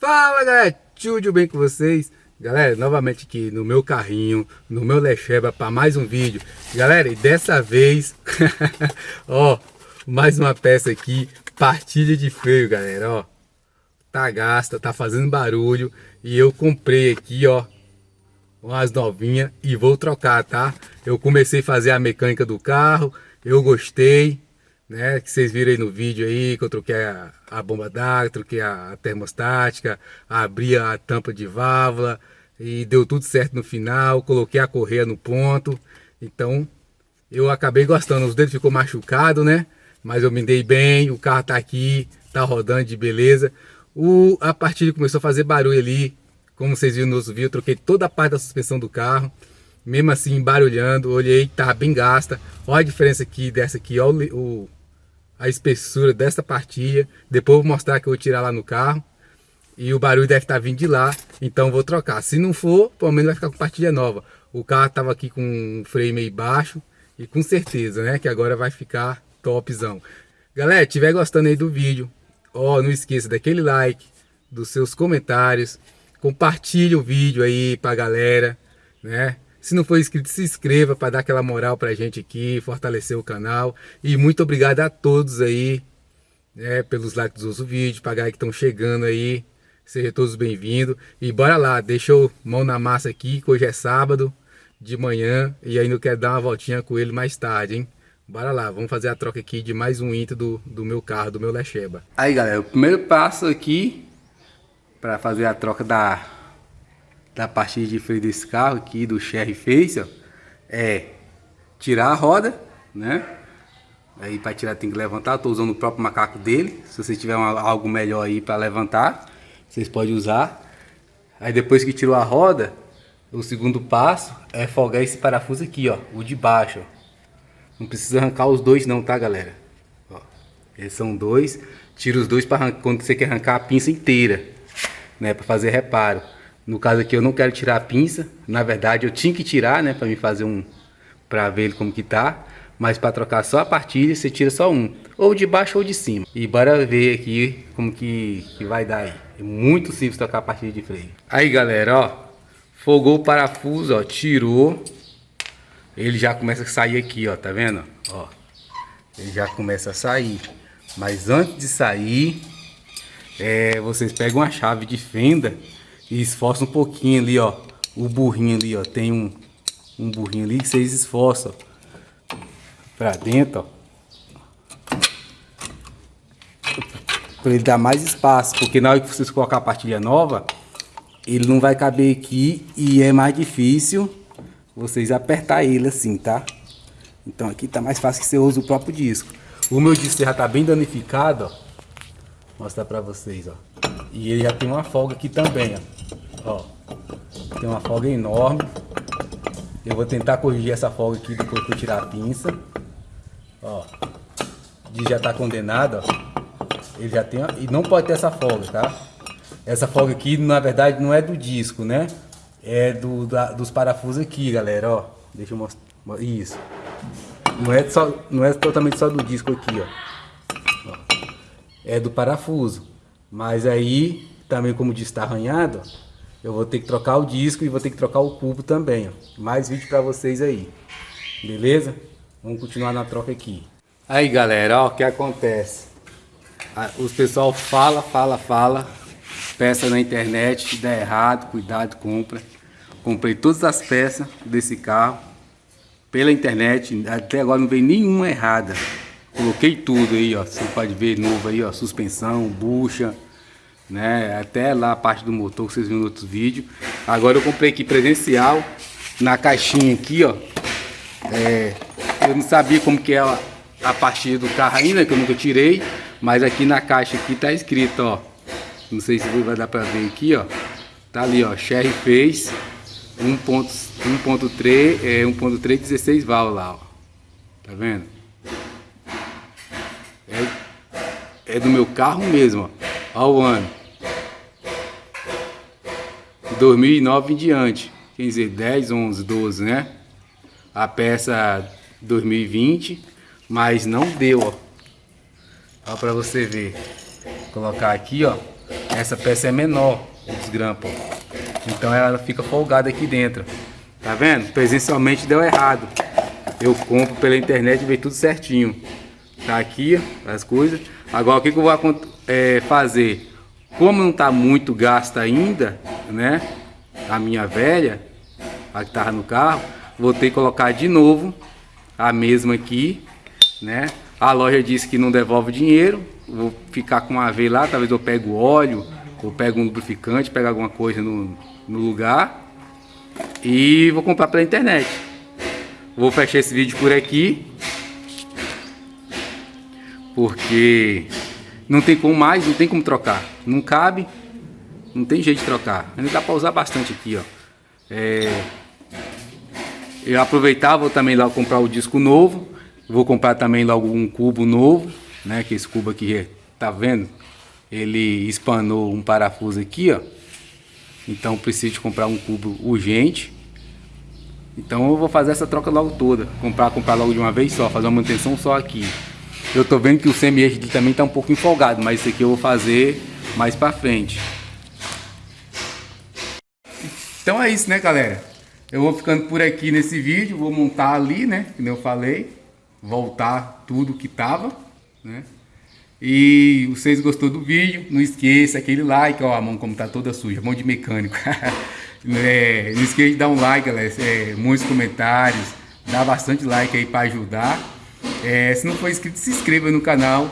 Fala galera, tudo bem com vocês? Galera, novamente aqui no meu carrinho, no meu Lecheba para mais um vídeo Galera, e dessa vez, ó, mais uma peça aqui, partilha de freio galera, ó Tá gasta, tá fazendo barulho e eu comprei aqui, ó Umas novinhas e vou trocar, tá? Eu comecei a fazer a mecânica do carro, eu gostei né? Que vocês viram aí no vídeo aí, que eu troquei a, a bomba d'água, troquei a, a termostática, abri a tampa de válvula e deu tudo certo no final, coloquei a correia no ponto. Então, eu acabei gostando, os dedos ficou machucado, né? Mas eu me dei bem, o carro tá aqui, tá rodando de beleza. O, a partilha começou a fazer barulho ali, como vocês viram no outro vídeo, eu troquei toda a parte da suspensão do carro mesmo assim barulhando, olhei, tá bem gasta. Olha a diferença aqui dessa aqui, olha o, o, a espessura dessa partilha. Depois vou mostrar que eu vou tirar lá no carro. E o barulho deve estar vindo de lá, então vou trocar. Se não for, pelo menos vai ficar com partilha nova. O carro estava aqui com um freio meio baixo e com certeza, né, que agora vai ficar topzão. Galera, estiver gostando aí do vídeo, ó, não esqueça daquele like, dos seus comentários, compartilhe o vídeo aí pra galera, né? Se não for inscrito, se inscreva para dar aquela moral para a gente aqui, fortalecer o canal. E muito obrigado a todos aí, né, pelos likes dos vídeos, para que estão chegando aí. Sejam todos bem-vindos. E bora lá, deixa eu mão na massa aqui, que hoje é sábado de manhã e ainda quero dar uma voltinha com ele mais tarde, hein? Bora lá, vamos fazer a troca aqui de mais um intro do, do meu carro, do meu Lecheba. Aí galera, o primeiro passo aqui para fazer a troca da da partida de freio desse carro aqui, do Sherry Face, ó, é tirar a roda, né? Aí para tirar tem que levantar, estou usando o próprio macaco dele. Se você tiver uma, algo melhor aí para levantar, vocês podem usar. Aí depois que tirou a roda, o segundo passo é folgar esse parafuso aqui, ó, o de baixo. Ó. Não precisa arrancar os dois não, tá, galera? Ó, são dois. Tira os dois para quando você quer arrancar a pinça inteira, né, para fazer reparo. No caso aqui eu não quero tirar a pinça, na verdade eu tinha que tirar, né, para me fazer um, para ver ele como que tá. Mas para trocar só a partilha, você tira só um, ou de baixo ou de cima. E bora ver aqui como que, que vai dar aí. É muito simples trocar a partilha de freio. Aí galera, ó, folgou o parafuso, ó, tirou. Ele já começa a sair aqui, ó, tá vendo? Ó, ele já começa a sair. Mas antes de sair, é, vocês pegam a chave de fenda e esforça um pouquinho ali, ó. O burrinho ali, ó. Tem um, um burrinho ali que vocês esforçam. Pra dentro, ó. Pra ele dar mais espaço. Porque na hora que vocês colocar a partilha nova, ele não vai caber aqui e é mais difícil vocês apertar ele assim, tá? Então aqui tá mais fácil que você usa o próprio disco. O meu disco já tá bem danificado, ó. Mostrar pra vocês, ó. E ele já tem uma folga aqui também, ó. Ó, tem uma folga enorme. Eu vou tentar corrigir essa folga aqui depois que eu tirar a pinça. Ó, de já tá condenado, ó. Ele já tem, e não pode ter essa folga, tá? Essa folga aqui, na verdade, não é do disco, né? É do, da, dos parafusos aqui, galera, ó. Deixa eu mostrar, isso. Não é, só, não é totalmente só do disco aqui, ó. ó. É do parafuso. Mas aí, também como diz, tá arranhado, eu vou ter que trocar o disco e vou ter que trocar o cubo também. Ó. Mais vídeo para vocês aí. Beleza? Vamos continuar na troca aqui. Aí galera, ó, o que acontece? Os pessoal fala, fala, fala. Peça na internet, dá errado, cuidado, compra. Comprei todas as peças desse carro pela internet. Até agora não veio nenhuma errada. Coloquei tudo aí, ó. Você pode ver novo aí, ó. Suspensão, bucha né? Até lá a parte do motor que vocês viram no outro vídeo. Agora eu comprei aqui presencial, na caixinha aqui, ó. É, eu não sabia como que é a, partida do carro ainda, que eu nunca tirei. Mas aqui na caixa aqui tá escrito, ó. Não sei se vai dar pra ver aqui, ó. Tá ali, ó. Sherry Face 1.3, é 1.3 16 válvulas lá, ó. Tá vendo? É, é do meu carro mesmo, ó. Olha o ano. 2009 em diante, quer dizer, 10, 11, 12, né? A peça 2020, mas não deu, ó. Ó pra você ver. Vou colocar aqui, ó. essa peça é menor, os grampos. Então ela fica folgada aqui dentro. Tá vendo? Presencialmente deu errado. Eu compro pela internet e veio tudo certinho. Tá aqui as coisas. Agora o que, que eu vou é, fazer? Como não tá muito gasto ainda, né? A minha velha, a que tava no carro, vou ter que colocar de novo a mesma aqui, né? A loja disse que não devolve dinheiro. Vou ficar com uma vez lá, talvez eu pego óleo, ou pego um lubrificante, pego alguma coisa no, no lugar. E vou comprar pela internet. Vou fechar esse vídeo por aqui. Porque não tem como mais, não tem como trocar. Não cabe, não tem jeito de trocar. Ainda dá para usar bastante aqui, ó. É, eu aproveitar, vou também lá comprar o disco novo. Vou comprar também logo um cubo novo, né? Que esse cubo aqui, tá vendo? Ele espanou um parafuso aqui, ó. Então preciso de comprar um cubo urgente. Então eu vou fazer essa troca logo toda. Comprar, comprar logo de uma vez só, fazer uma manutenção só aqui. Eu tô vendo que o semi-eixo também tá um pouco empolgado, mas isso aqui eu vou fazer mais pra frente. Então é isso, né, galera? Eu vou ficando por aqui nesse vídeo, vou montar ali, né, como eu falei, voltar tudo que tava, né? E vocês gostou do vídeo, não esqueça aquele like, ó, a mão como tá toda suja, mão de mecânico. é, não esqueça de dar um like, galera, é, muitos comentários, dá bastante like aí para ajudar. É, se não for inscrito, se inscreva no canal,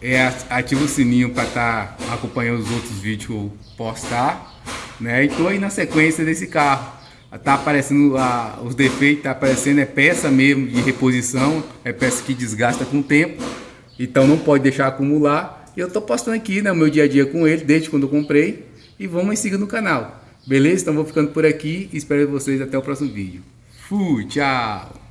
é, ativa o sininho para estar tá acompanhando os outros vídeos que eu postar. Né? E aí na sequência desse carro. Tá aparecendo a, os defeitos, tá aparecendo é peça mesmo de reposição, é peça que desgasta com o tempo. Então não pode deixar acumular. E eu tô postando aqui né, o meu dia a dia com ele, desde quando eu comprei. E vamos e siga no canal. Beleza? Então vou ficando por aqui espero vocês até o próximo vídeo. Fui, tchau!